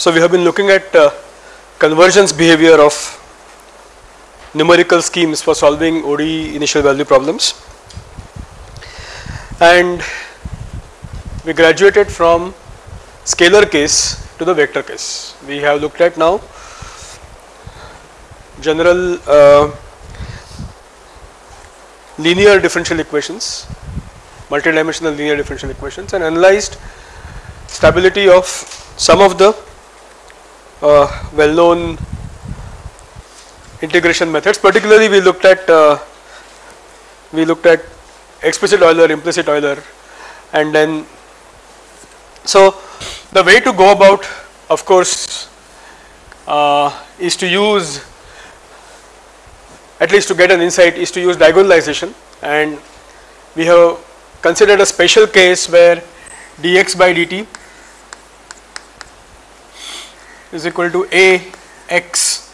So, we have been looking at uh, convergence behavior of numerical schemes for solving ODE initial value problems and we graduated from scalar case to the vector case. We have looked at now general uh, linear differential equations, multidimensional linear differential equations and analyzed stability of some of the uh, well known integration methods. Particularly we looked at uh, we looked at explicit Euler implicit Euler and then so the way to go about of course uh, is to use at least to get an insight is to use diagonalization. And we have considered a special case where dx by dt is equal to a x.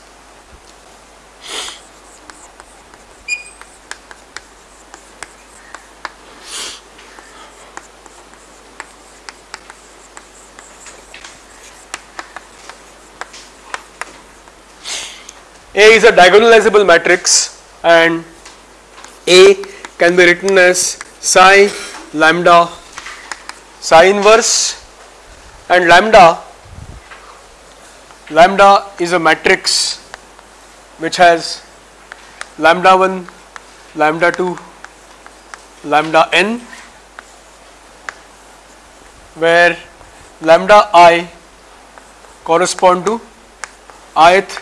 A is a diagonalizable matrix and A can be written as psi lambda psi inverse and lambda lambda is a matrix which has lambda 1 lambda 2 lambda n where lambda i correspond to ith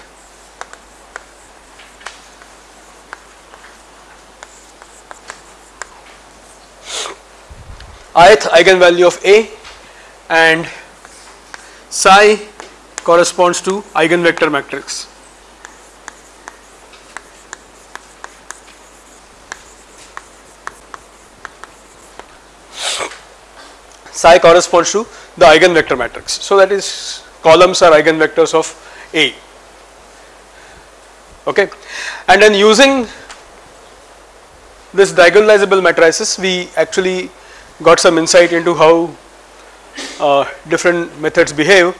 ith eigenvalue of A and psi corresponds to eigenvector matrix. Psi corresponds to the eigenvector matrix. So, that is columns are eigenvectors of A okay and then using this diagonalizable matrices we actually got some insight into how uh, different methods behave.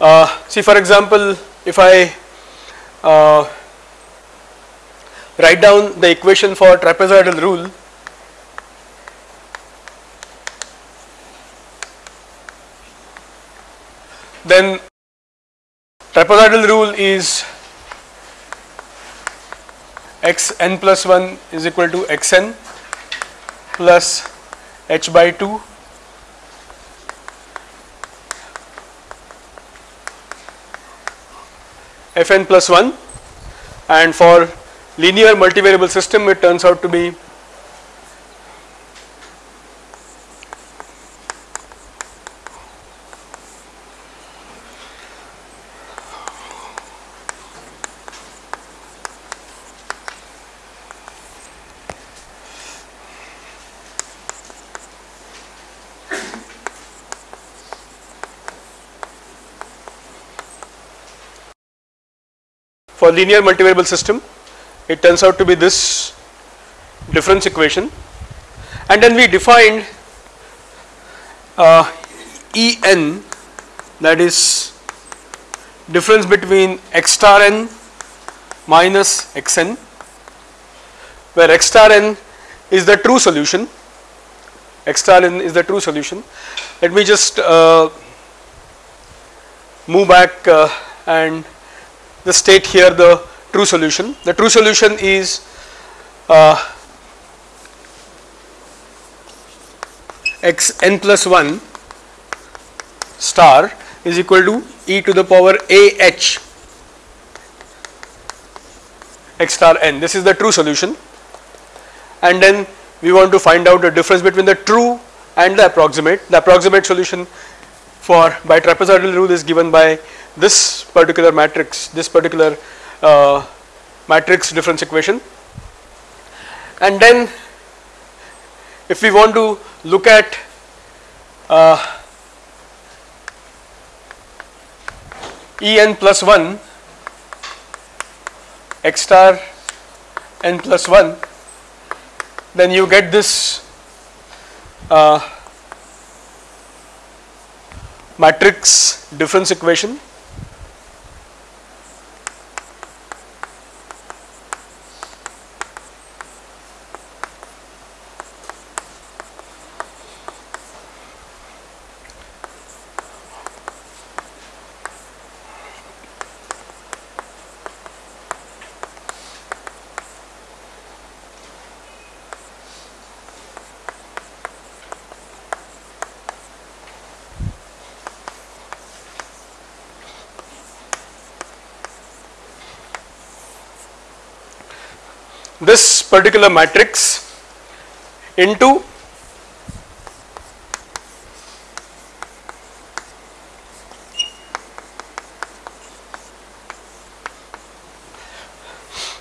Uh, see for example, if I uh, write down the equation for trapezoidal rule then trapezoidal rule is x n plus 1 is equal to x n plus h by 2 fn plus 1 and for linear multivariable system it turns out to be for linear multivariable system it turns out to be this difference equation. And then we defined uh, En that is difference between x star n minus xn where x star n is the true solution. X star n is the true solution. Let me just uh, move back uh, and the state here the true solution. The true solution is uh, x n plus 1 star is equal to e to the power a h x star n. This is the true solution and then we want to find out the difference between the true and the approximate. The approximate solution for by trapezoidal rule is given by this particular matrix, this particular uh, matrix difference equation. And then if we want to look at uh, En plus 1 x star n plus 1 then you get this uh, matrix difference equation this particular matrix into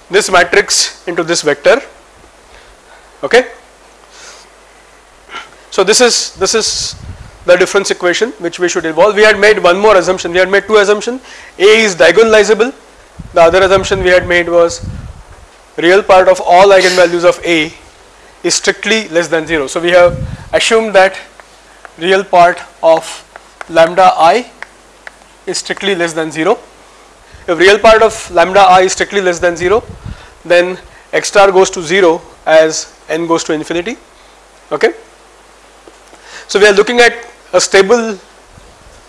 this matrix into this vector okay? So this is this is the difference equation which we should evolve we had made one more assumption. We had made two assumptions a is diagonalizable. The other assumption we had made was real part of all eigenvalues of A is strictly less than 0. So, we have assumed that real part of lambda i is strictly less than 0. If real part of lambda i is strictly less than 0 then x star goes to 0 as n goes to infinity okay. So, we are looking at a stable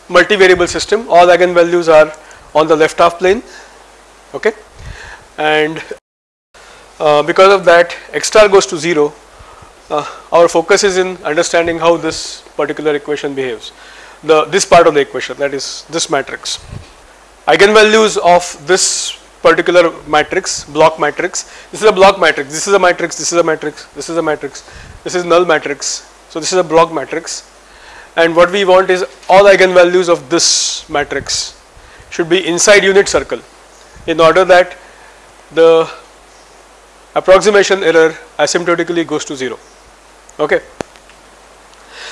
multivariable system all eigenvalues are on the left half plane okay and uh, because of that x star goes to 0 uh, our focus is in understanding how this particular equation behaves. The this part of the equation that is this matrix. Eigenvalues of this particular matrix block matrix. This is a block matrix. This is a matrix. This is a matrix. This is a matrix. This is null matrix. So this is a block matrix. And what we want is all eigenvalues of this matrix should be inside unit circle in order that the approximation error asymptotically goes to 0 okay.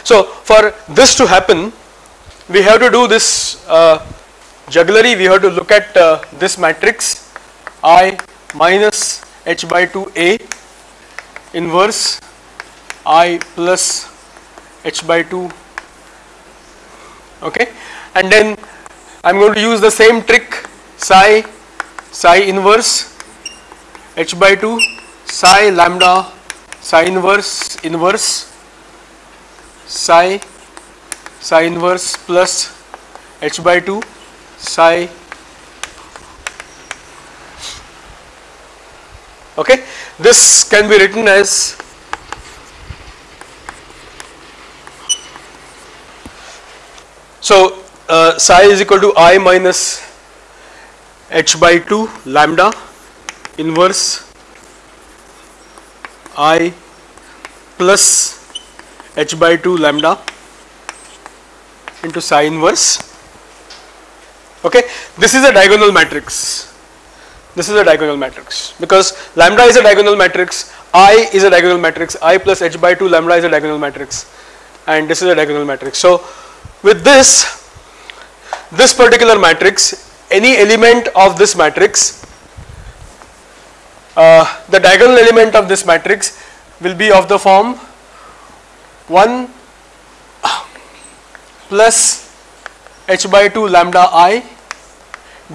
So for this to happen we have to do this uh, jugglery. We have to look at uh, this matrix I minus h by 2 a inverse I plus h by 2 okay. And then I am going to use the same trick psi psi inverse h by 2 psi lambda psi inverse inverse psi psi inverse plus h by 2 psi. Okay this can be written as so uh, psi is equal to i minus h by 2 lambda inverse i plus h by 2 lambda into psi inverse. Okay this is a diagonal matrix. This is a diagonal matrix. Because lambda is a diagonal matrix i is a diagonal matrix i plus h by 2 lambda is a diagonal matrix and this is a diagonal matrix. So with this this particular matrix any element of this matrix uh, the diagonal element of this matrix will be of the form 1 plus h by 2 lambda i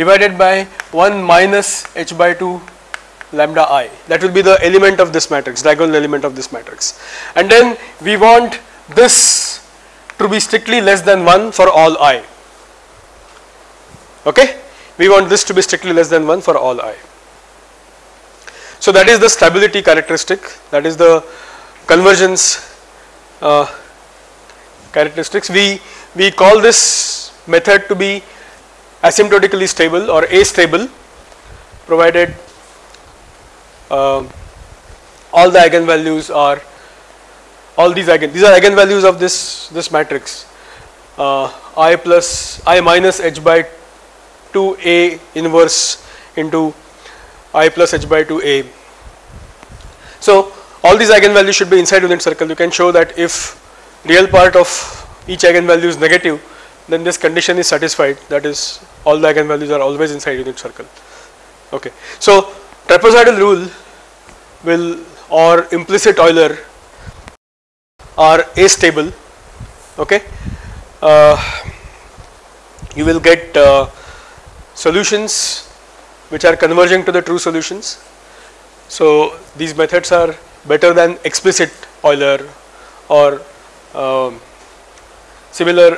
divided by 1 minus h by 2 lambda i. That will be the element of this matrix diagonal element of this matrix. And then we want this to be strictly less than 1 for all i. Okay? We want this to be strictly less than 1 for all i so that is the stability characteristic that is the convergence uh, characteristics. We, we call this method to be asymptotically stable or astable provided uh, all the eigenvalues are all these eigen these are eigenvalues of this this matrix uh, i plus i minus h by 2 a inverse into i plus h by 2 a. So all these eigenvalues should be inside unit circle you can show that if real part of each eigenvalue is negative then this condition is satisfied that is all the eigenvalues are always inside unit circle okay. So trapezoidal rule will or implicit Euler are A stable. okay. Uh, you will get uh, solutions which are converging to the true solutions. So, these methods are better than explicit Euler or um, similar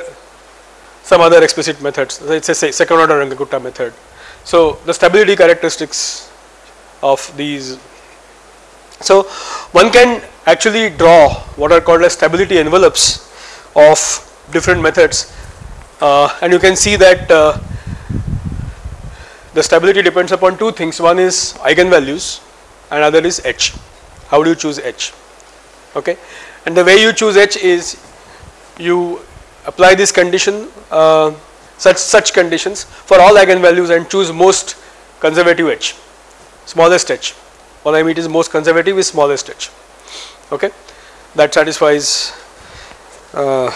some other explicit methods let us say second order Runge-Kutta method. So, the stability characteristics of these. So, one can actually draw what are called as stability envelopes of different methods uh, and you can see that uh, the stability depends upon two things. One is eigenvalues and other is h. How do you choose h? Okay? And the way you choose h is you apply this condition uh, such such conditions for all eigenvalues and choose most conservative h smallest h. What I mean is most conservative is smallest h. Okay? That satisfies uh,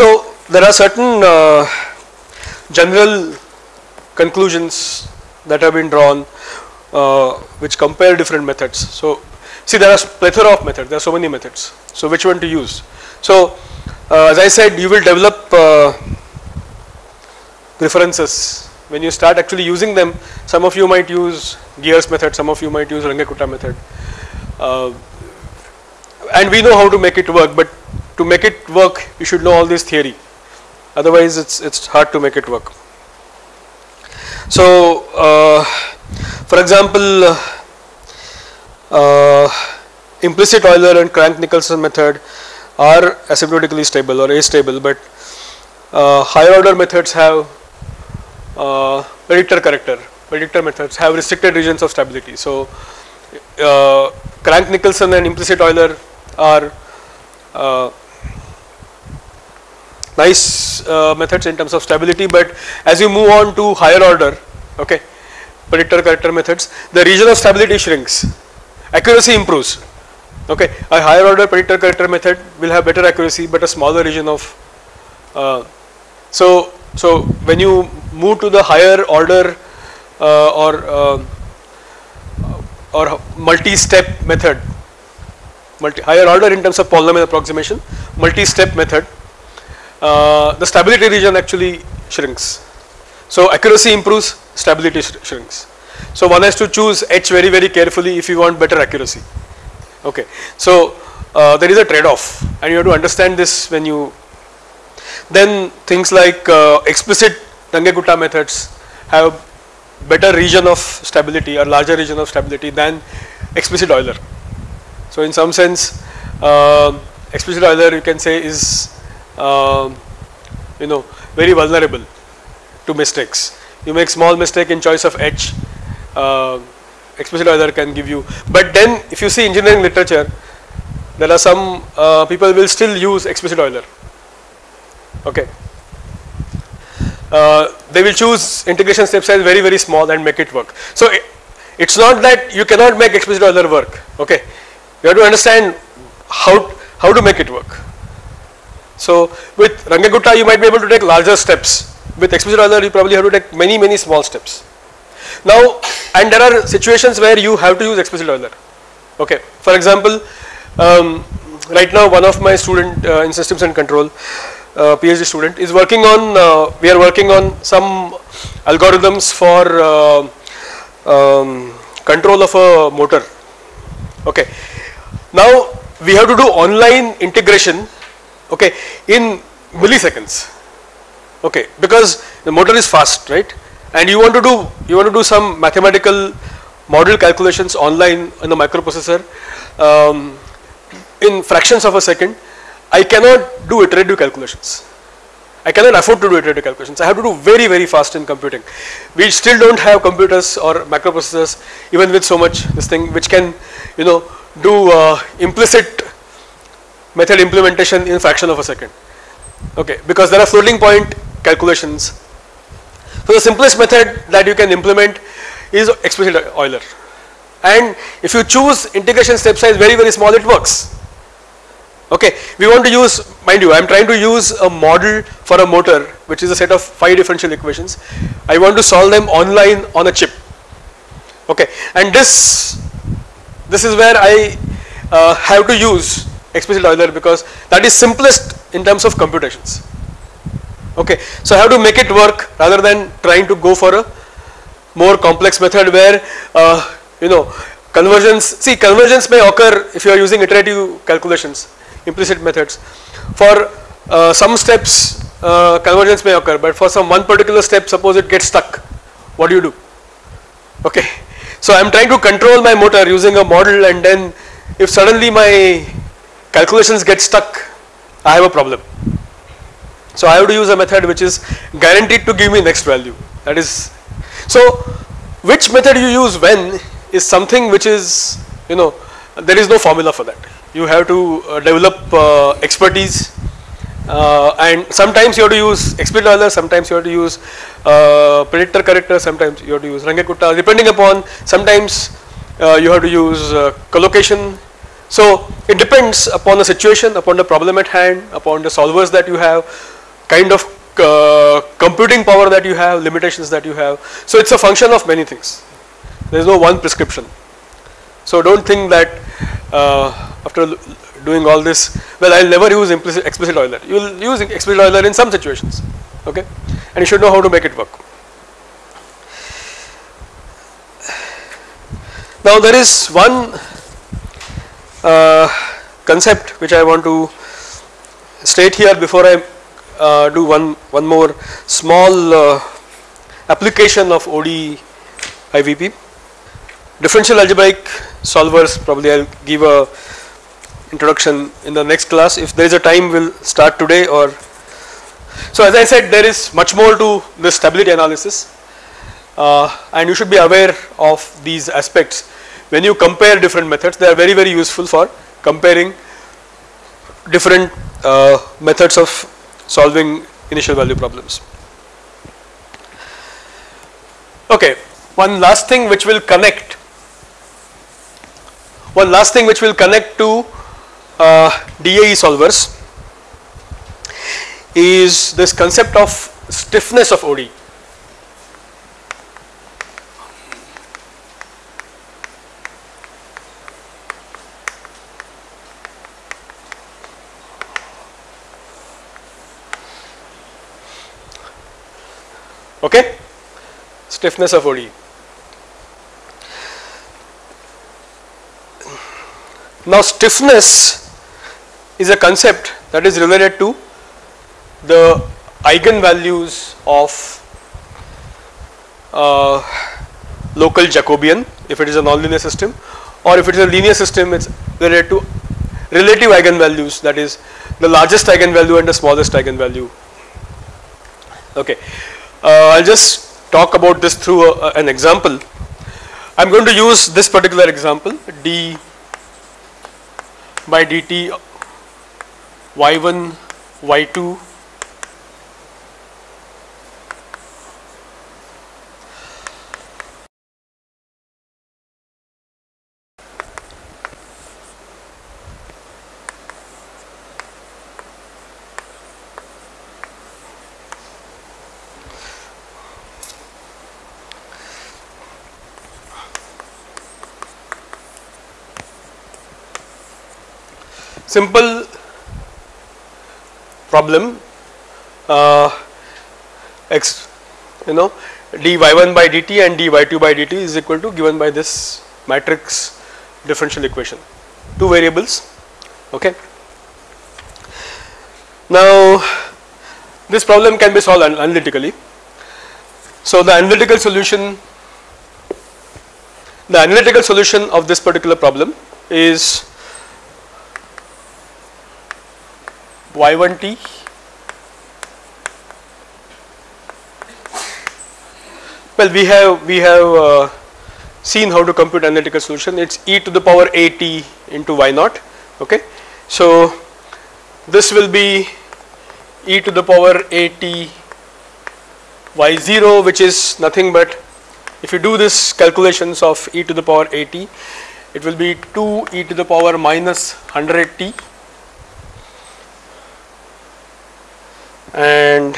so there are certain uh, general conclusions that have been drawn uh, which compare different methods. So see there are plethora of methods, there are so many methods. So which one to use? So uh, as I said you will develop uh, preferences when you start actually using them some of you might use Gears method, some of you might use Runge-Kutta method uh, and we know how to make it work but to make it work you should know all this theory otherwise it's it's hard to make it work. So uh, for example uh, implicit Euler and Crank-Nicolson method are asymptotically stable or astable but uh, higher order methods have uh, predictor corrector predictor methods have restricted regions of stability. So uh, Crank-Nicolson and implicit Euler are uh, nice uh, methods in terms of stability but as you move on to higher order okay predictor corrector methods the region of stability shrinks. Accuracy improves okay. A higher order predictor corrector method will have better accuracy but a smaller region of uh, so so when you move to the higher order uh, or uh, or multi-step method multi higher order in terms of polynomial approximation multi-step method uh, the stability region actually shrinks. So accuracy improves, stability sh shrinks. So one has to choose H very very carefully if you want better accuracy. Okay. So uh, there is a trade off and you have to understand this when you then things like uh, explicit Runge-Kutta methods have better region of stability or larger region of stability than explicit Euler. So in some sense uh, explicit Euler you can say is um, you know very vulnerable to mistakes. You make small mistake in choice of H, uh, explicit Euler can give you. But then if you see engineering literature, there are some uh, people will still use explicit Euler. Okay. Uh, they will choose integration step size very very small and make it work. So it, it's not that you cannot make explicit Euler work. Okay. You have to understand how how to make it work. So with Runge-Kutta you might be able to take larger steps. With explicit Euler you probably have to take many many small steps. Now and there are situations where you have to use explicit Euler. Okay. For example, um, right now one of my student uh, in systems and control uh, PhD student is working on uh, we are working on some algorithms for uh, um, control of a motor. Okay. Now we have to do online integration okay in milliseconds. Okay because the motor is fast right? And you want to do you want to do some mathematical model calculations online in the microprocessor um, in fractions of a second. I cannot do iterative calculations. I cannot afford to do iterative calculations. I have to do very very fast in computing. We still don't have computers or microprocessors even with so much this thing which can you know do uh, implicit method implementation in fraction of a second. Okay because there are floating point calculations. So the simplest method that you can implement is explicit Euler. And if you choose integration step size very very small it works. Okay we want to use mind you I am trying to use a model for a motor which is a set of 5 differential equations. I want to solve them online on a chip. Okay and this this is where I uh, have to use explicit Euler because that is simplest in terms of computations. Okay, so I have to make it work rather than trying to go for a more complex method where uh, you know conversions. See, conversions may occur if you are using iterative calculations, implicit methods. For uh, some steps, uh, convergence may occur, but for some one particular step, suppose it gets stuck, what do you do? Okay, so I am trying to control my motor using a model, and then if suddenly my calculations get stuck, I have a problem. So I have to use a method which is guaranteed to give me next value. That is, so which method you use when is something which is, you know, there is no formula for that. You have to uh, develop uh, expertise uh, and sometimes you have to use explicit Euler, sometimes you have to use uh, predictor corrector, sometimes you have to use Runge-Kutta depending upon sometimes uh, you have to use uh, collocation so it depends upon the situation, upon the problem at hand, upon the solvers that you have, kind of uh, computing power that you have, limitations that you have. So it's a function of many things. There is no one prescription. So don't think that uh, after doing all this, well I'll never use implicit explicit Euler. You will use explicit Euler in some situations, okay, and you should know how to make it work. Now there is one uh, concept which I want to state here before I uh, do one one more small uh, application of ODE IVP. Differential algebraic solvers probably I will give a introduction in the next class. If there is a time we will start today or so as I said there is much more to this stability analysis. Uh, and you should be aware of these aspects when you compare different methods they are very very useful for comparing different uh, methods of solving initial value problems. Okay, one last thing which will connect one last thing which will connect to uh, DAE solvers is this concept of stiffness of ODE. Okay stiffness of ODE. Now stiffness is a concept that is related to the eigenvalues of uh, local Jacobian if it is a nonlinear system or if it is a linear system it is related to relative eigenvalues that is the largest eigenvalue and the smallest eigenvalue okay. Uh, I will just talk about this through a, an example. I am going to use this particular example d by dt y1 y2 simple problem uh, x you know dy y1 by dt and dy y2 by dt is equal to given by this matrix differential equation. Two variables okay. Now this problem can be solved analytically. So the analytical solution the analytical solution of this particular problem is y1t well we have we have uh, seen how to compute analytical solution. It's e to the power at into y naught okay? So this will be e to the power at y0 which is nothing but if you do this calculations of e to the power at it will be 2 e to the power minus 100 and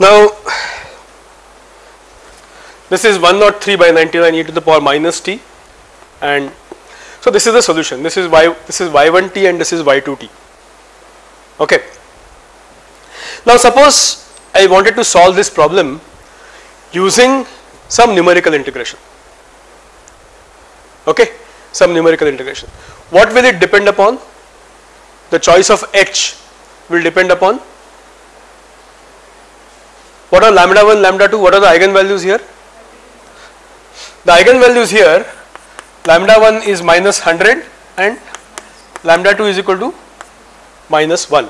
Now this is 103 by 99 e to the power minus t. And so this is the solution. This is y this is y1t and this is y2t okay. Now suppose I wanted to solve this problem using some numerical integration. Okay? Some numerical integration. What will it depend upon? The choice of h will depend upon? What are lambda 1 lambda 2 what are the eigenvalues here the eigenvalues here lambda 1 is minus 100 and lambda 2 is equal to minus 1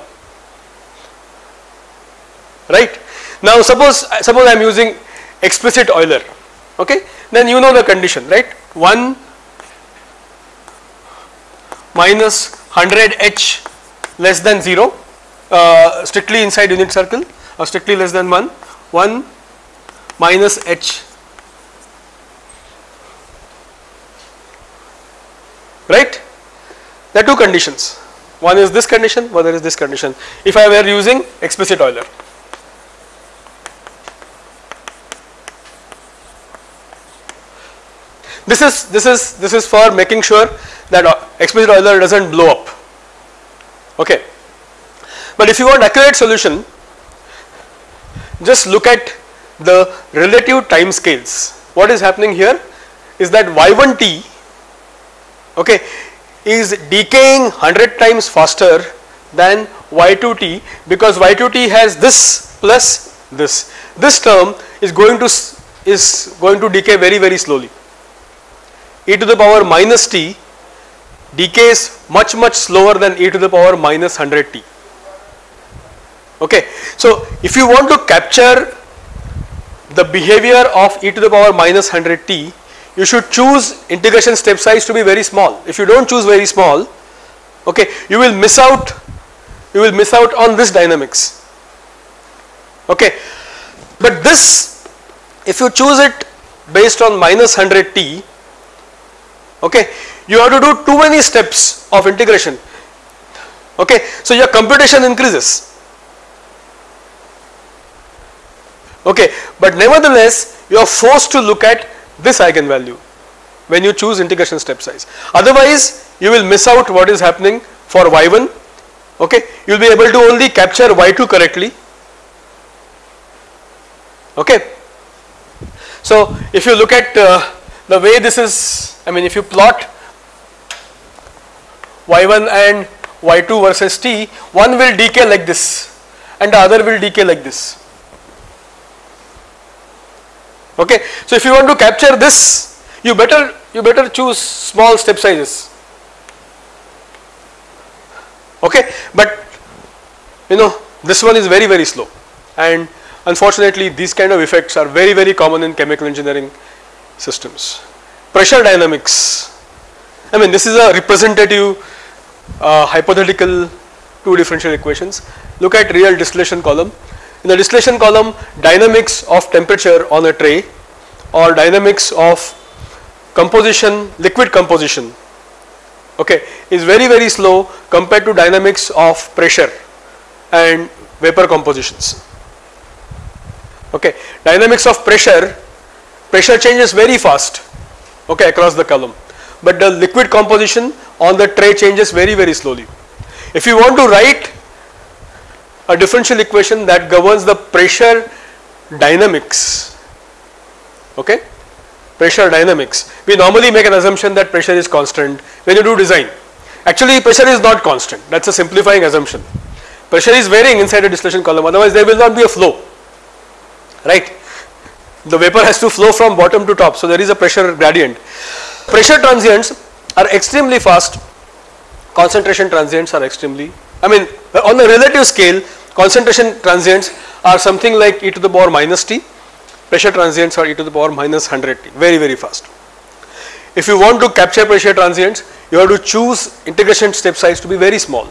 right? Now suppose suppose i am using explicit euler okay? Then you know the condition right? 1 minus 100 h less than 0 uh, strictly inside unit circle or strictly less than 1 1 minus h right? There are two conditions. One is this condition one is this condition. If I were using explicit Euler this is this is this is for making sure that uh, explicit Euler does not blow up. Okay. But if you want accurate solution just look at the relative time scales. What is happening here is that y1t okay is decaying 100 times faster than y2t because y2t has this plus this. This term is going to is going to decay very very slowly. E to the power minus t decays much much slower than e to the power minus 100 t. Okay so if you want to capture the behavior of e to the power minus 100 t you should choose integration step size to be very small. If you don't choose very small okay you will miss out you will miss out on this dynamics. Okay. But this if you choose it based on minus 100 t okay you have to do too many steps of integration. Okay. So your computation increases. Okay. But nevertheless you are forced to look at this eigenvalue when you choose integration step size. Otherwise you will miss out what is happening for y1 okay? You will be able to only capture y2 correctly okay? So if you look at uh, the way this is I mean if you plot y1 and y2 versus t one will decay like this and the other will decay like this okay? So if you want to capture this you better you better choose small step sizes. Okay? But you know this one is very very slow. And unfortunately these kind of effects are very very common in chemical engineering systems. Pressure dynamics. I mean this is a representative uh, hypothetical two differential equations. Look at real distillation column in the distillation column dynamics of temperature on a tray or dynamics of composition liquid composition okay is very very slow compared to dynamics of pressure and vapor compositions. Okay dynamics of pressure pressure changes very fast okay across the column. But the liquid composition on the tray changes very very slowly. If you want to write a differential equation that governs the pressure dynamics. Okay? Pressure dynamics. We normally make an assumption that pressure is constant when you do design. Actually pressure is not constant. That is a simplifying assumption. Pressure is varying inside a distillation column. Otherwise there will not be a flow. Right? The vapor has to flow from bottom to top. So there is a pressure gradient. Pressure transients are extremely fast. Concentration transients are extremely I mean on a relative scale concentration transients are something like e to the power minus t. Pressure transients are e to the power minus 100 t. Very very fast. If you want to capture pressure transients you have to choose integration step size to be very small.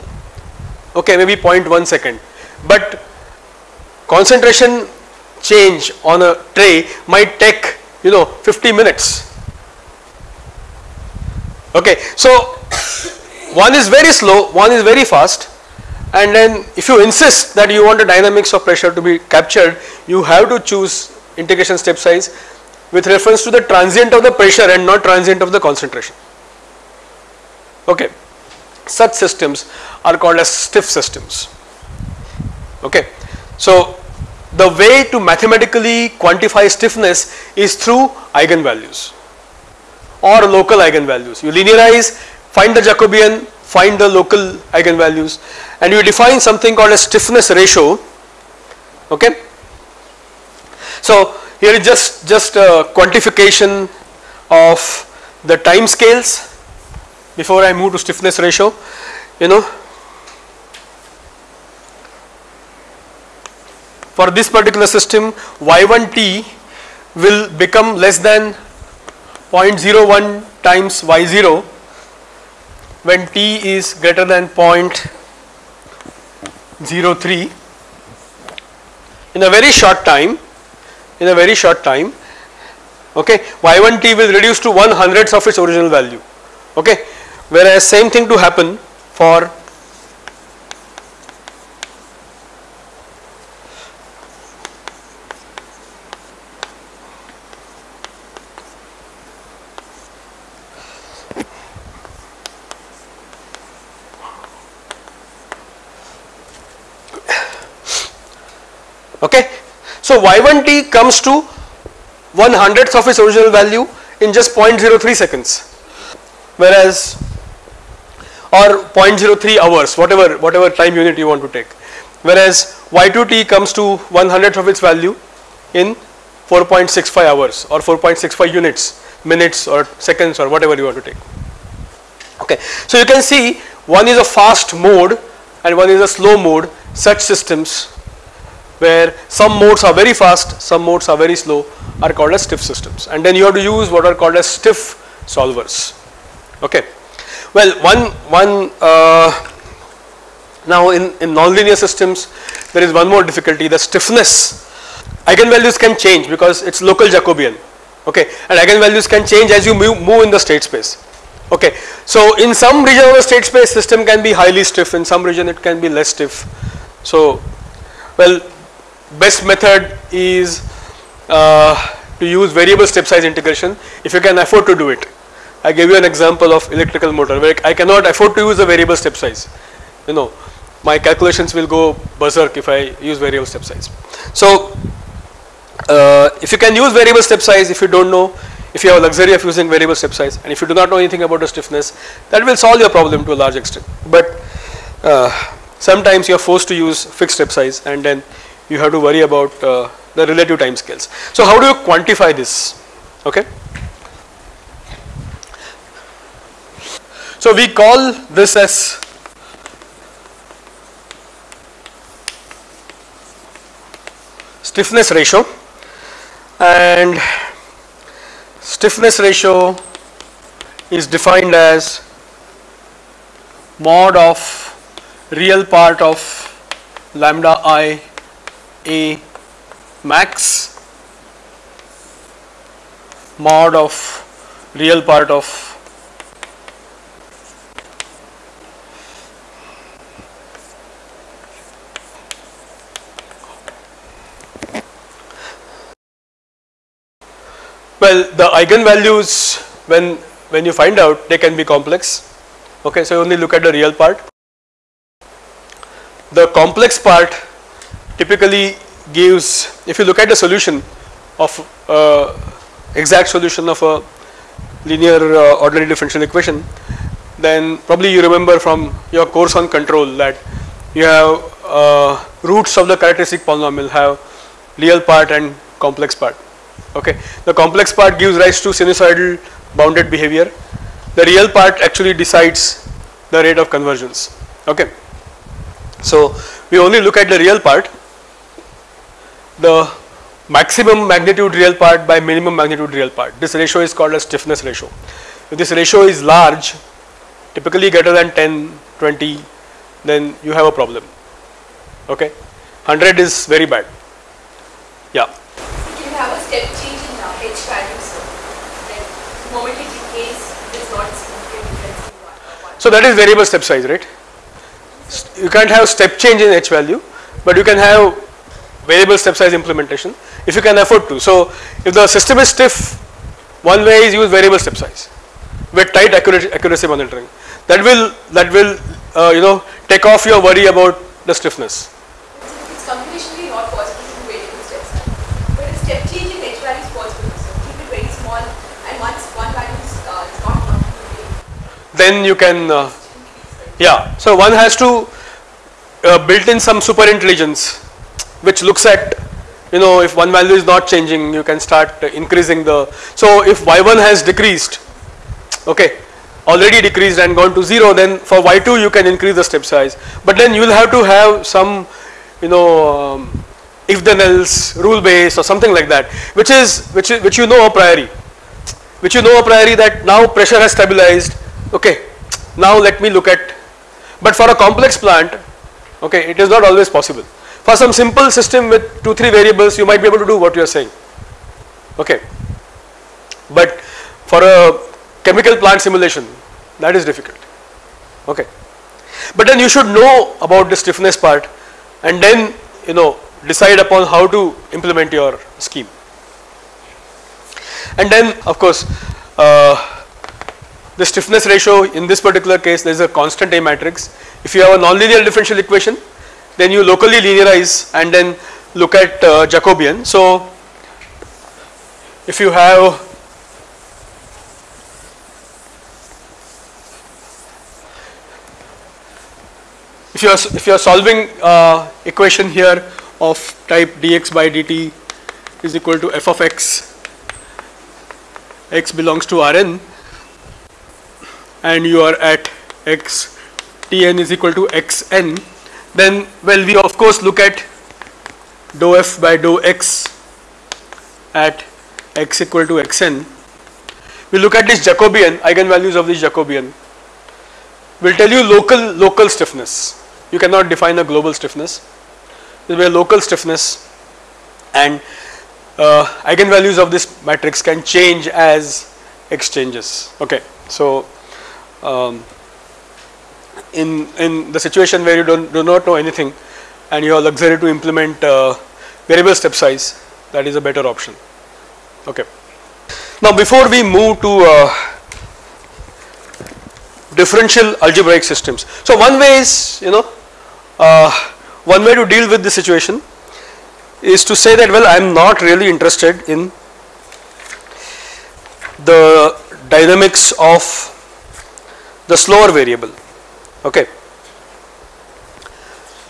Okay maybe 0.1 second. But concentration change on a tray might take you know 50 minutes. Okay so one is very slow one is very fast and then if you insist that you want the dynamics of pressure to be captured you have to choose integration step size with reference to the transient of the pressure and not transient of the concentration. Okay. Such systems are called as stiff systems. Okay. So the way to mathematically quantify stiffness is through eigenvalues or local eigenvalues. You linearize find the jacobian find the local eigenvalues. And you define something called a stiffness ratio. Okay? So here is just just a quantification of the time scales before I move to stiffness ratio. You know? For this particular system y1t will become less than 0.01 times y0 when t is greater than 0.03 in a very short time in a very short time okay y1t will reduce to 1 hundredth of its original value okay. Whereas same thing to happen for okay. So y1t comes to 1 hundredth of its original value in just 0.03 seconds. Whereas or 0.03 hours whatever whatever time unit you want to take. Whereas y2t comes to 1 hundredth of its value in 4.65 hours or 4.65 units minutes or seconds or whatever you want to take. Okay. So you can see one is a fast mode and one is a slow mode such systems where some modes are very fast some modes are very slow are called as stiff systems. And then you have to use what are called as stiff solvers. Okay. Well one, one uh, now in, in nonlinear systems there is one more difficulty the stiffness. Eigenvalues can change because it is local Jacobian. Okay. And eigenvalues can change as you move, move in the state space. Okay. So in some region of the state space system can be highly stiff. In some region it can be less stiff. So well best method is uh, to use variable step size integration if you can afford to do it. I gave you an example of electrical motor where I cannot afford to use a variable step size. You know my calculations will go berserk if I use variable step size. So uh, if you can use variable step size if you do not know if you have a luxury of using variable step size and if you do not know anything about the stiffness that will solve your problem to a large extent. But uh, sometimes you are forced to use fixed step size and then you have to worry about uh, the relative time scales. So how do you quantify this? Okay. So we call this as stiffness ratio. And stiffness ratio is defined as mod of real part of lambda i a max mod of real part of Well, the eigenvalues when when you find out they can be complex. Okay, so you only look at the real part. The complex part typically gives if you look at the solution of uh, exact solution of a linear uh, ordinary differential equation then probably you remember from your course on control that you have uh, roots of the characteristic polynomial have real part and complex part okay. The complex part gives rise to sinusoidal bounded behavior, the real part actually decides the rate of convergence okay. So we only look at the real part, the maximum magnitude real part by minimum magnitude real part, this ratio is called a stiffness ratio. If this ratio is large typically greater than 10, 20 then you have a problem okay, 100 is very bad yeah have a step change in H value, so then moment it decays, it is not significant difference in one. So that is variable step size, right? you can't have step change in h value, but you can have variable step size implementation if you can afford to. So if the system is stiff, one way is use variable step size with tight accuracy, accuracy monitoring. That will that will uh, you know take off your worry about the stiffness. It's computationally not possible to do variable step size. But a step change in h value is possible. So keep it very small and once one value is, uh, is not computed, Then you can uh. Yeah, so one has to uh, build in some super intelligence which looks at you know if one value is not changing you can start increasing the so if y1 has decreased okay already decreased and gone to 0 then for y2 you can increase the step size. But then you will have to have some you know um, if then else rule base or something like that which is which is which you know a priori which you know a priori that now pressure has stabilized okay now let me look at but for a complex plant okay it is not always possible for some simple system with 2 3 variables you might be able to do what you are saying. Okay. But for a chemical plant simulation that is difficult. Okay. But then you should know about the stiffness part and then you know decide upon how to implement your scheme. And then of course uh, the stiffness ratio in this particular case there is a constant A matrix. If you have a nonlinear differential equation then you locally linearize and then look at uh, Jacobian. So if you have if you are if you are solving uh, equation here of type dx by dt is equal to f of x x belongs to Rn and you are at x Tn is equal to xn then well we of course look at dou f by dou x at x equal to xn. We look at this Jacobian eigenvalues of this Jacobian. Will tell you local local stiffness. You cannot define a global stiffness. There will be local stiffness and uh, eigenvalues of this matrix can change as x changes okay so um, in in the situation where you don't do not know anything and you have luxury to implement uh, variable step size that is a better option. Okay. Now before we move to uh, differential algebraic systems. So one way is you know uh, one way to deal with this situation is to say that well I am not really interested in the dynamics of the slower variable okay.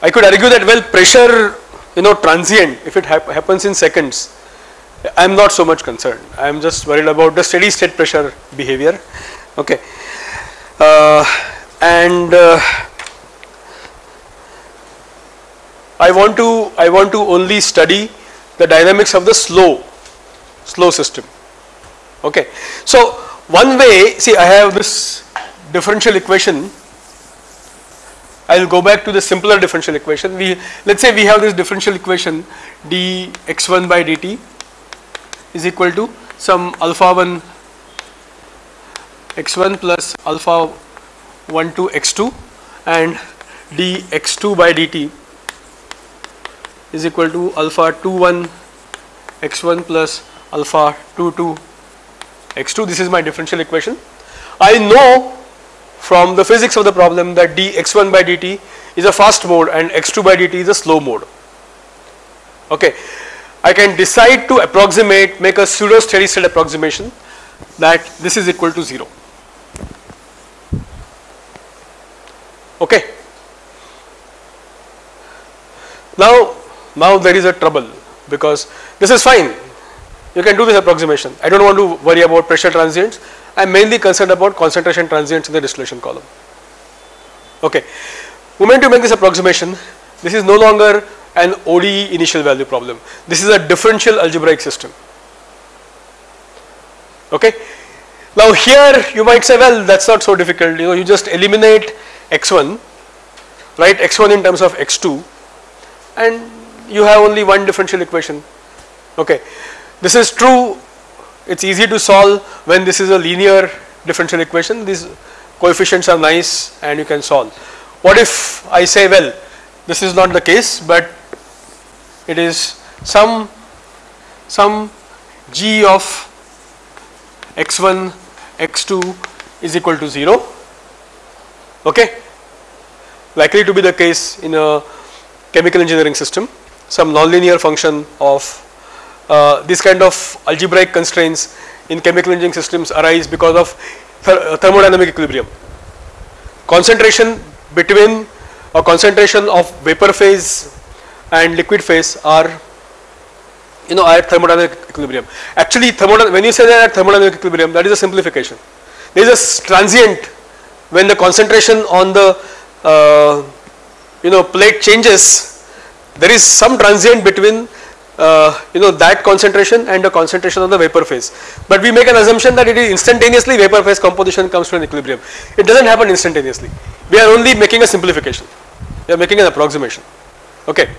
I could argue that well pressure you know transient if it hap happens in seconds I am not so much concerned. I am just worried about the steady state pressure behavior. Okay. Uh, and uh, I want to I want to only study the dynamics of the slow slow system. Okay. So one way see I have this differential equation I will go back to the simpler differential equation we let us say we have this differential equation dx1 by dt is equal to some alpha 1 x1 plus alpha 1 to x2 and dx2 by dt is equal to alpha 2 1 x1 plus alpha 2 2 x2 this is my differential equation. I know from the physics of the problem that dx1 by dt is a fast mode and x2 by dt is a slow mode. Okay. I can decide to approximate make a pseudo steady state approximation that this is equal to 0 okay. Now now there is a trouble because this is fine. You can do this approximation. I do not want to worry about pressure transients I am mainly concerned about concentration transients in the distillation column okay. Moment you make this approximation this is no longer an ODE initial value problem this is a differential algebraic system okay. Now here you might say well that is not so difficult you know you just eliminate x1 write x1 in terms of x2 and you have only one differential equation okay. This is true it is easy to solve when this is a linear differential equation. These coefficients are nice and you can solve. what if I say well this is not the case but it is some some g of x1 x2 is equal to 0 okay? Likely to be the case in a chemical engineering system some nonlinear function of this kind of algebraic constraints in chemical engineering systems arise because of th thermodynamic equilibrium concentration between a concentration of vapor phase and liquid phase are you know at thermodynamic equilibrium. Actually thermodynamic when you say that at thermodynamic equilibrium that is a simplification. There is a transient when the concentration on the uh, you know plate changes there is some transient between uh, you know that concentration and the concentration of the vapor phase. But we make an assumption that it is instantaneously vapor phase composition comes to an equilibrium. It does not happen instantaneously. We are only making a simplification. We are making an approximation. Okay.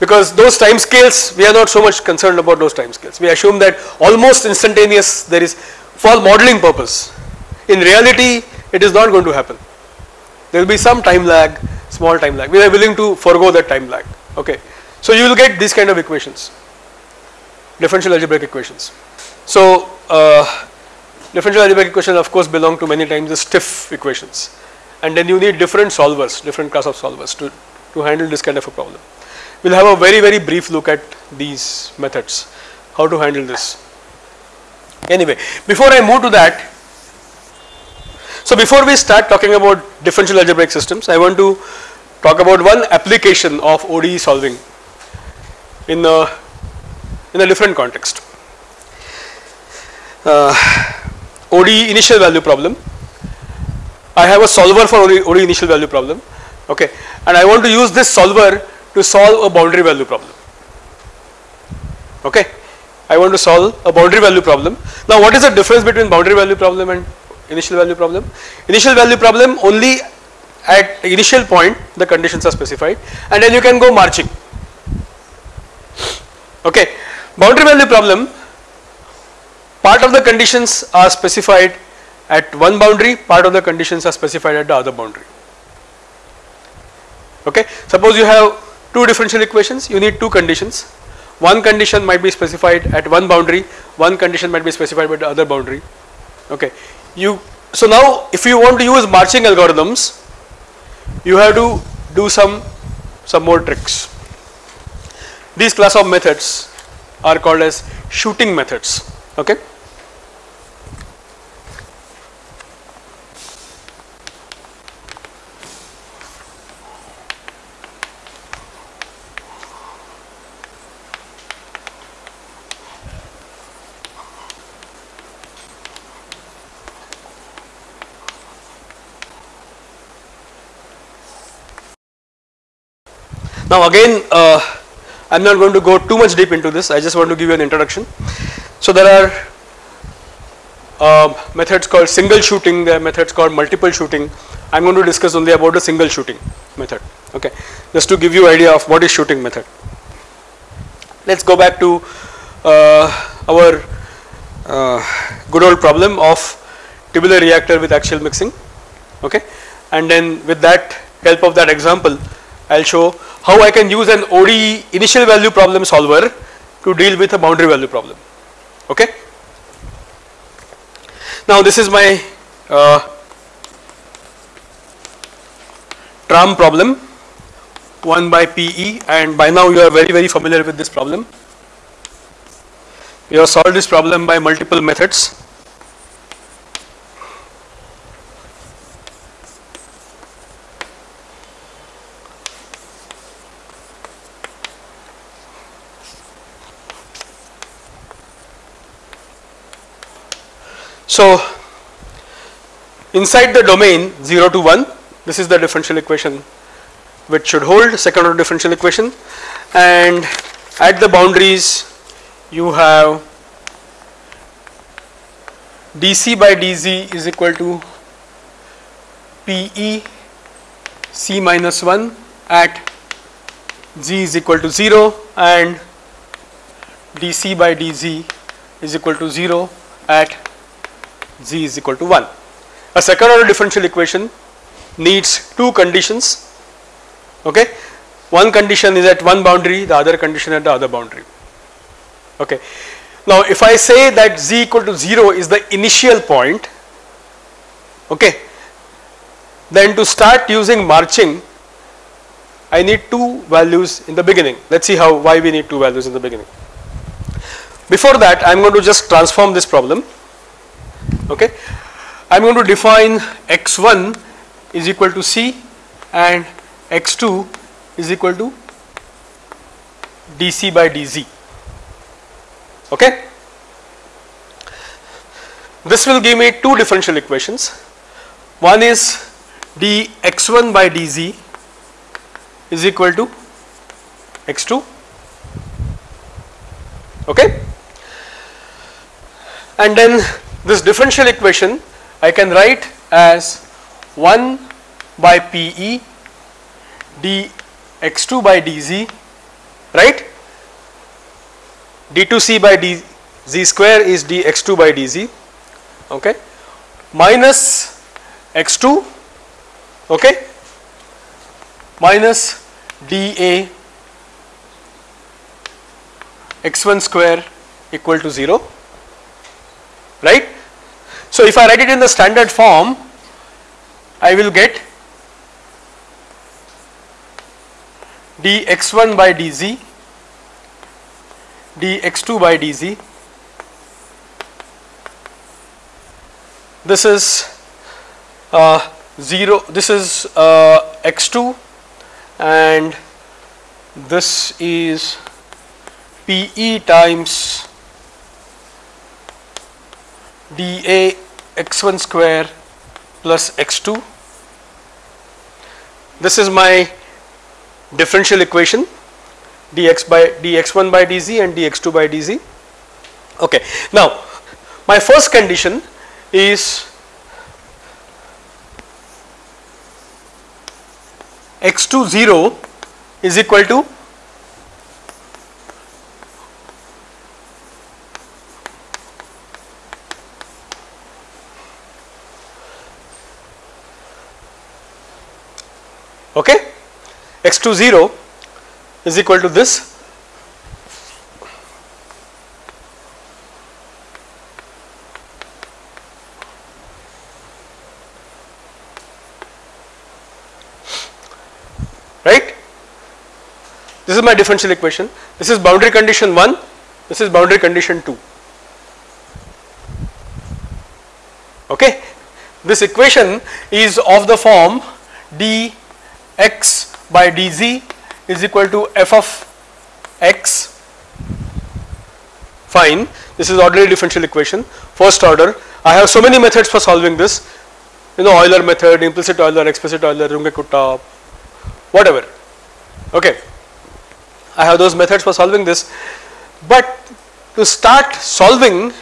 Because those time scales we are not so much concerned about those time scales. We assume that almost instantaneous there is for modeling purpose. In reality it is not going to happen. There will be some time lag, small time lag. We are willing to forego that time lag. Okay. So you will get these kind of equations, differential algebraic equations. So uh, differential algebraic equations of course belong to many times the stiff equations and then you need different solvers, different class of solvers to, to handle this kind of a problem. We will have a very very brief look at these methods, how to handle this. Anyway, before I move to that, so before we start talking about differential algebraic systems, I want to talk about one application of ODE solving in a in a different context. Uh, ODE initial value problem. I have a solver for ODE, ODE initial value problem, okay, and I want to use this solver to solve a boundary value problem. Okay, I want to solve a boundary value problem. Now, what is the difference between boundary value problem and initial value problem? Initial value problem only at initial point the conditions are specified and then you can go marching Okay. Boundary value problem part of the conditions are specified at one boundary part of the conditions are specified at the other boundary. Okay. Suppose you have two differential equations you need two conditions one condition might be specified at one boundary one condition might be specified by the other boundary okay you so now if you want to use marching algorithms you have to do some some more tricks these class of methods are called as shooting methods. Okay. Now again uh, I am not going to go too much deep into this I just want to give you an introduction. So there are uh, methods called single shooting there are methods called multiple shooting I am going to discuss only about the single shooting method okay just to give you idea of what is shooting method. Let us go back to uh, our uh, good old problem of tubular reactor with axial mixing okay and then with that help of that example I will show how I can use an ODE initial value problem solver to deal with a boundary value problem okay. Now this is my uh, tram problem 1 by PE and by now you are very very familiar with this problem. We have solved this problem by multiple methods So, inside the domain 0 to 1 this is the differential equation which should hold second order differential equation. And at the boundaries you have dc by dz is equal to pe c minus 1 at z is equal to 0 and dc by dz is equal to 0 at z is equal to 1. A second order differential equation needs two conditions okay one condition is at one boundary the other condition at the other boundary okay now if i say that z equal to 0 is the initial point okay then to start using marching I need two values in the beginning. Let us see how why we need two values in the beginning. Before that I am going to just transform this problem. Okay. I am going to define x1 is equal to c and x2 is equal to dc by dz. Okay. This will give me two differential equations. One is dx1 by dz is equal to x2 okay and then this differential equation I can write as 1 by PE dx2 by dz right? D2c by dz square is dx2 by dz okay? Minus x2 okay? Minus dA x1 square equal to 0 right. So, if I write it in the standard form I will get dx1 by dz dx2 by dz this is uh, 0 this is uh, x2 and this is PE times dA x1 square plus x2 this is my differential equation dx by dx1 by dz and dx2 by dz. Okay now my first condition is x2 0 is equal to okay x2 0 is equal to this right. This is my differential equation. This is boundary condition 1, this is boundary condition 2. Okay. This equation is of the form dx by dz is equal to f of x. Fine. This is ordinary differential equation. First order. I have so many methods for solving this. You know Euler method implicit Euler explicit Euler Runge-Kutta whatever. Okay. I have those methods for solving this. But to start solving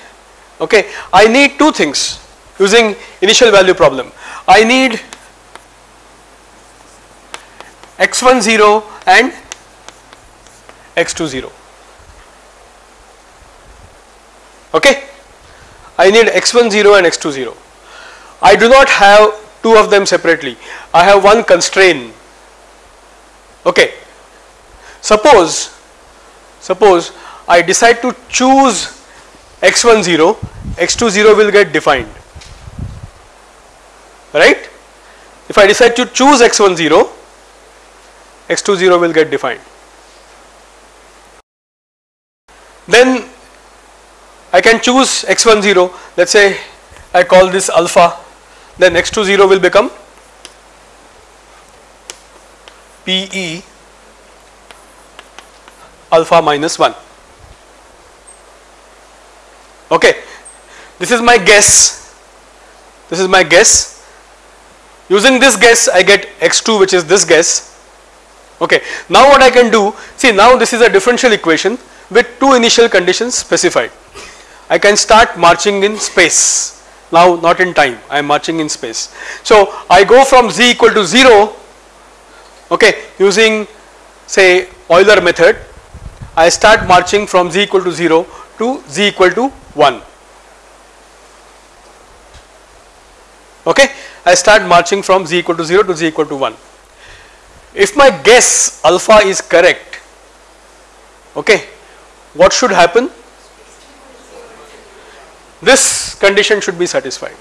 okay I need two things using initial value problem. I need x1 0 and x2 0 okay? I need x1 0 and x2 0 I do not have two of them separately. I have one constraint. Okay? Suppose suppose I decide to choose x1 0 x2 0 will get defined. Right? If I decide to choose x1 0 x2 0 will get defined. Then I can choose x1 0 let us say I call this alpha. Then x2 0 will become PE alpha minus 1 okay. This is my guess. This is my guess. Using this guess I get x2 which is this guess okay. Now what I can do see now this is a differential equation with two initial conditions specified. I can start marching in space. Now not in time I am marching in space. So I go from z equal to 0 okay using say Euler method. I start marching from z equal to 0 to z equal to 1 Okay, I start marching from z equal to 0 to z equal to 1. If my guess alpha is correct, okay, what should happen? This condition should be satisfied.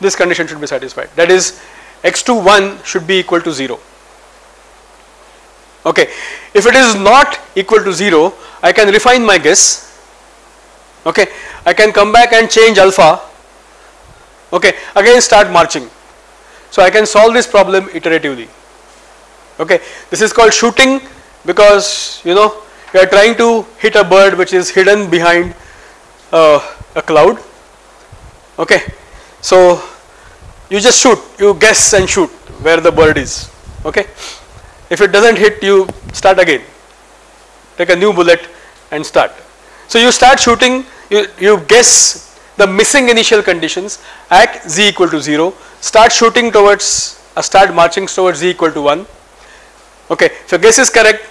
This condition should be satisfied. That is, x2 1 should be equal to 0. Okay, if it is not equal to 0, I can refine my guess. Okay, I can come back and change alpha. Okay, again start marching. So I can solve this problem iteratively. Okay, this is called shooting because you know you are trying to hit a bird which is hidden behind uh, a cloud. Okay, so you just shoot, you guess and shoot where the bird is. Okay, if it doesn't hit, you start again. Take a new bullet and start. So you start shooting, you, you guess the missing initial conditions at z equal to 0, start shooting towards, uh, start marching towards z equal to 1. Okay, your guess is correct,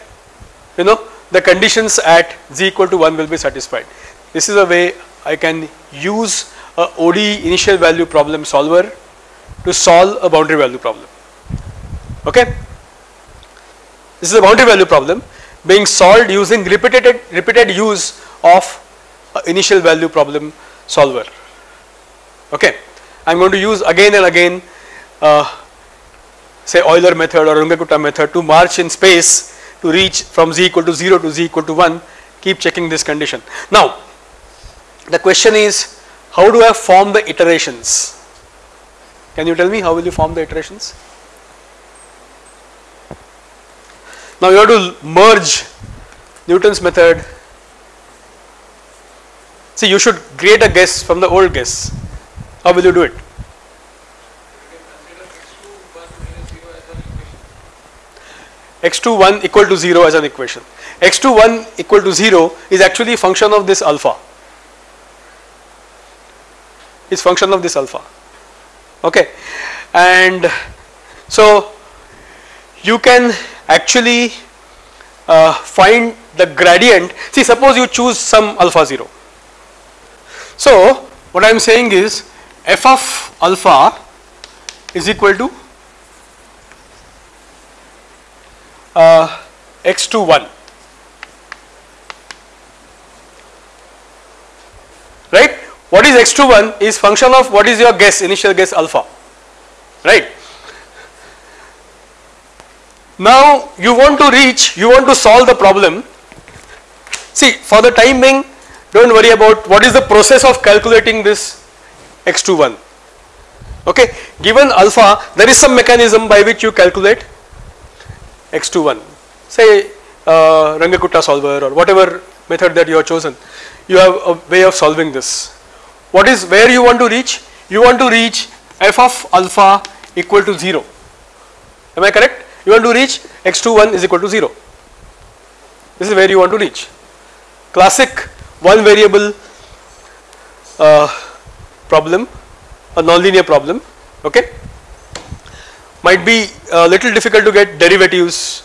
you know the conditions at z equal to 1 will be satisfied. This is a way I can use a ODE initial value problem solver to solve a boundary value problem. Okay. This is a boundary value problem being solved using repeated repeated use of initial value problem solver. Okay. I am going to use again and again uh, say Euler method or Runge-Kutta method to march in space to reach from z equal to 0 to z equal to 1 keep checking this condition. Now the question is how do I form the iterations? Can you tell me how will you form the iterations? Now you have to merge Newton's method. See you should create a guess from the old guess. How will you do it? x2 1 equal to 0 as an equation. x2 1 equal to 0 is actually function of this alpha. Is function of this alpha. Okay, and so you can actually uh, find the gradient. See, suppose you choose some alpha 0. So, what I am saying is f of alpha is equal to uh, x2 1 right? What is x2 1 is function of what is your guess initial guess alpha. Right? Now you want to reach you want to solve the problem. See for the time being don't worry about what is the process of calculating this x2 1 okay given alpha there is some mechanism by which you calculate x21 say uh, Runge-Kutta solver or whatever method that you have chosen you have a way of solving this. What is where you want to reach? You want to reach f of alpha equal to 0 am I correct? You want to reach x21 is equal to 0 this is where you want to reach. Classic one variable uh, problem a nonlinear problem okay? Might be a little difficult to get derivatives.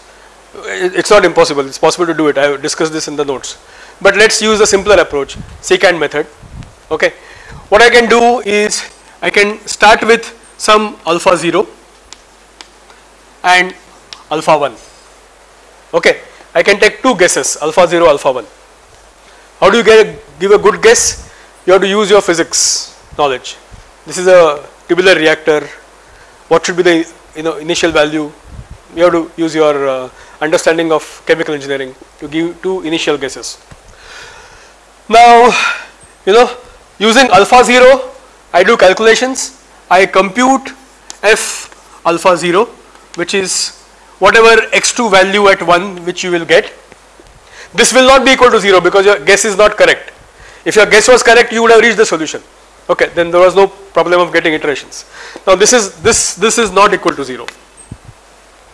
It is not impossible. It is possible to do it. I have discussed this in the notes. But let us use a simpler approach secant method okay? What I can do is I can start with some alpha 0 and alpha 1 okay? I can take two guesses alpha 0 alpha 1 how do you get a, give a good guess? You have to use your physics knowledge. This is a tubular reactor. What should be the you know initial value? You have to use your uh, understanding of chemical engineering to give two initial guesses. Now you know using alpha 0 I do calculations. I compute f alpha 0 which is whatever x2 value at 1 which you will get. This will not be equal to 0 because your guess is not correct. If your guess was correct you would have reached the solution okay then there was no problem of getting iterations. Now this is this this is not equal to 0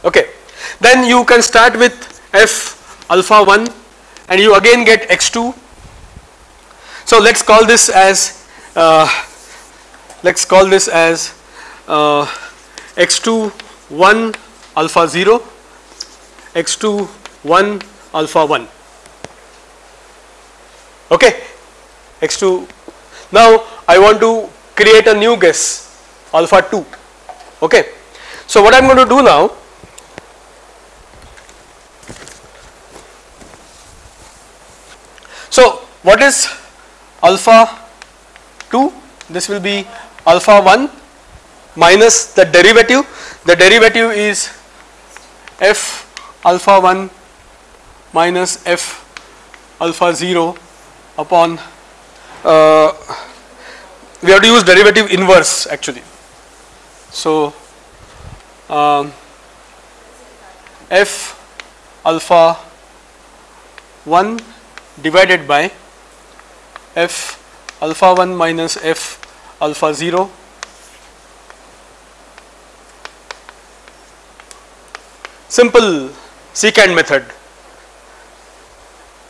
okay then you can start with f alpha 1 and you again get x2 so let's call this as uh, let's call this as uh, x2 1 alpha 0 x2 1 alpha 1 okay x2 now I want to create a new guess alpha 2 okay. So what I am going to do now so what is alpha 2 this will be alpha 1 minus the derivative. The derivative is f alpha 1 minus f alpha 0 upon uh, we have to use derivative inverse actually. So, um, f alpha 1 divided by f alpha 1 minus f alpha 0 simple secant method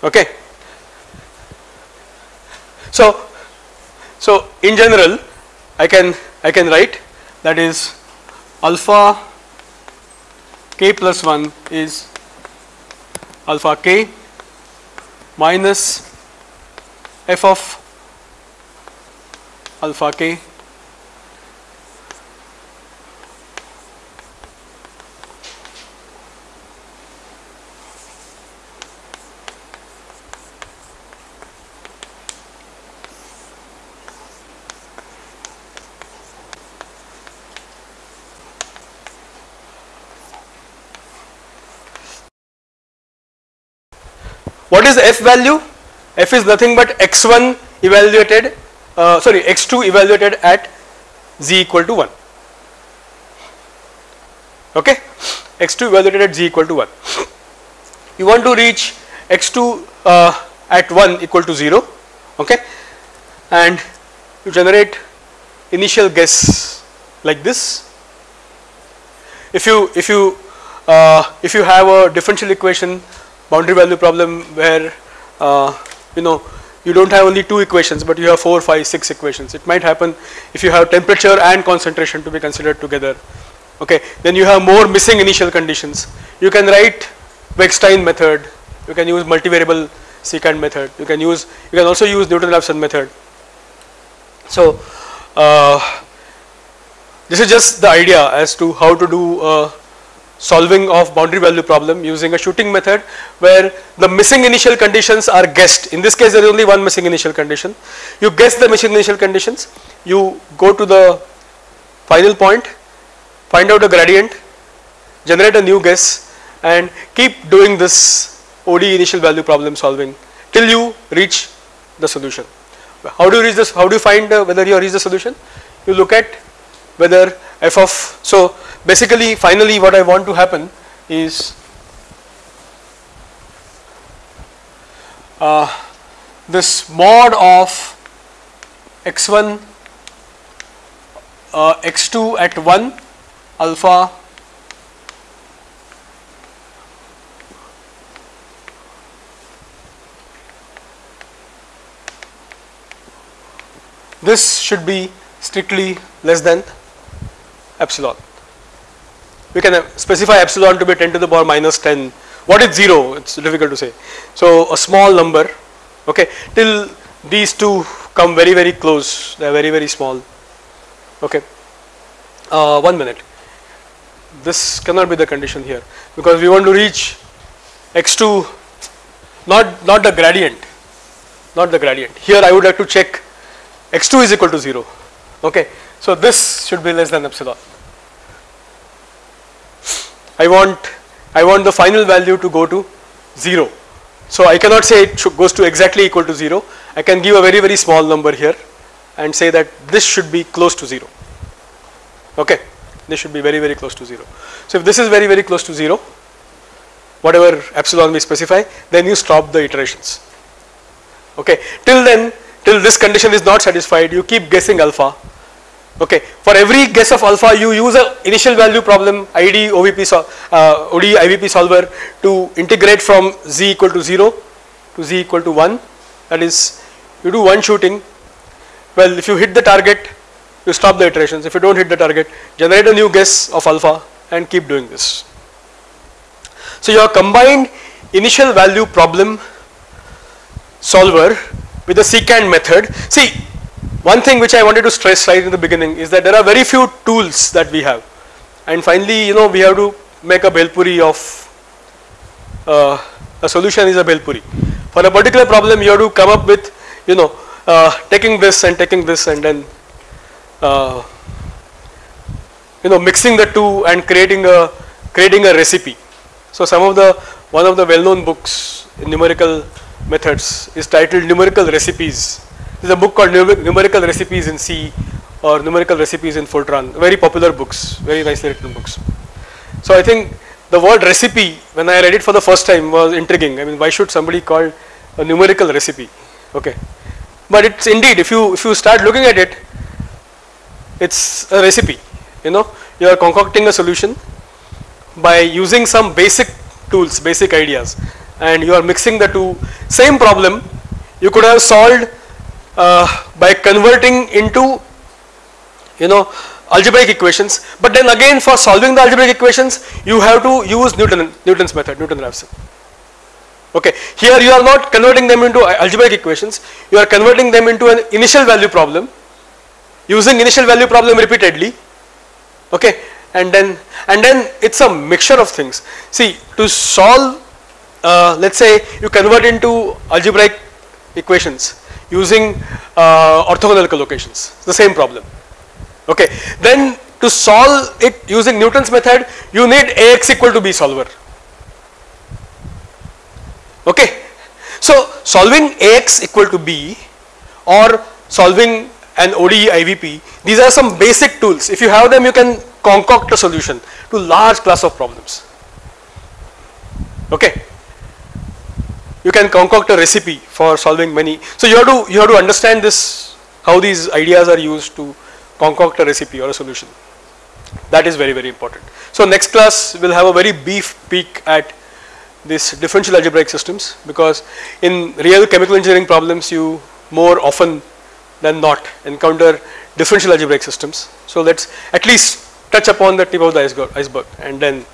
okay so so in general i can i can write that is alpha k plus 1 is alpha k minus f of alpha k What is f value? f is nothing but x1 evaluated uh, sorry x2 evaluated at z equal to 1 okay? X2 evaluated at z equal to 1 you want to reach x2 uh, at 1 equal to 0 okay? And you generate initial guess like this. If you if you uh, if you have a differential equation boundary value problem where uh, you know you don't have only two equations but you have four, five, six equations. It might happen if you have temperature and concentration to be considered together. Okay, then you have more missing initial conditions. You can write Wegstein method. You can use multivariable secant method. You can use you can also use Newton-Raphson method. So uh, this is just the idea as to how to do uh, solving of boundary value problem using a shooting method where the missing initial conditions are guessed. In this case there is only one missing initial condition. You guess the missing initial conditions, you go to the final point, find out a gradient, generate a new guess and keep doing this ODE initial value problem solving till you reach the solution. How do you reach this? How do you find uh, whether you reach the solution? You look at whether f of so basically finally what I want to happen is uh, this mod of x1 uh, x2 at 1 alpha this should be strictly less than epsilon. We can specify epsilon to be 10 to the power minus 10 what is 0 it's difficult to say. So a small number okay till these two come very very close. They are very very small. Okay. Uh, one minute. This cannot be the condition here because we want to reach x2 not not the gradient not the gradient. Here I would like to check x2 is equal to 0 okay. So this should be less than epsilon I want I want the final value to go to 0. So I cannot say it goes to exactly equal to 0. I can give a very very small number here and say that this should be close to 0. Okay, this should be very very close to 0. So if this is very very close to 0, whatever epsilon we specify, then you stop the iterations. Okay, till then, till this condition is not satisfied, you keep guessing alpha Okay, for every guess of alpha, you use a initial value problem ID OVP uh, ODE IVP solver to integrate from z equal to 0 to z equal to 1. That is, you do one shooting. Well, if you hit the target, you stop the iterations. If you don't hit the target, generate a new guess of alpha and keep doing this. So your combined initial value problem solver with the secant method. See, one thing which I wanted to stress right in the beginning is that there are very few tools that we have and finally you know we have to make a Bhelpuri of uh, a solution is a Bhelpuri. For a particular problem you have to come up with you know uh, taking this and taking this and then uh, you know mixing the two and creating a creating a recipe. So some of the one of the well-known books numerical methods is titled Numerical Recipes. There's a book called Numerical Recipes in C or Numerical Recipes in Fortran. Very popular books, very nicely written books. So I think the word recipe, when I read it for the first time, was intriguing. I mean, why should somebody call a numerical recipe? Okay, but it's indeed if you if you start looking at it, it's a recipe. You know, you are concocting a solution by using some basic tools, basic ideas, and you are mixing the two. Same problem you could have solved by converting into you know algebraic equations. But then again for solving the algebraic equations you have to use Newton Newton's method Newton-Raphson. Okay here you are not converting them into algebraic equations. You are converting them into an initial value problem using initial value problem repeatedly. Okay and then and then it's a mixture of things. See to solve uh, let's say you convert into algebraic equations using uh, orthogonal collocations. The same problem. Okay. Then to solve it using Newton's method you need Ax equal to B solver. Okay. So solving Ax equal to B or solving an ODE IVP these are some basic tools. If you have them you can concoct a solution to large class of problems. Okay you can concoct a recipe for solving many. So you have to you have to understand this how these ideas are used to concoct a recipe or a solution. That is very very important. So next class we will have a very brief peek at this differential algebraic systems because in real chemical engineering problems you more often than not encounter differential algebraic systems. So let's at least touch upon the tip of the iceberg, iceberg and then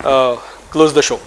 uh, close the show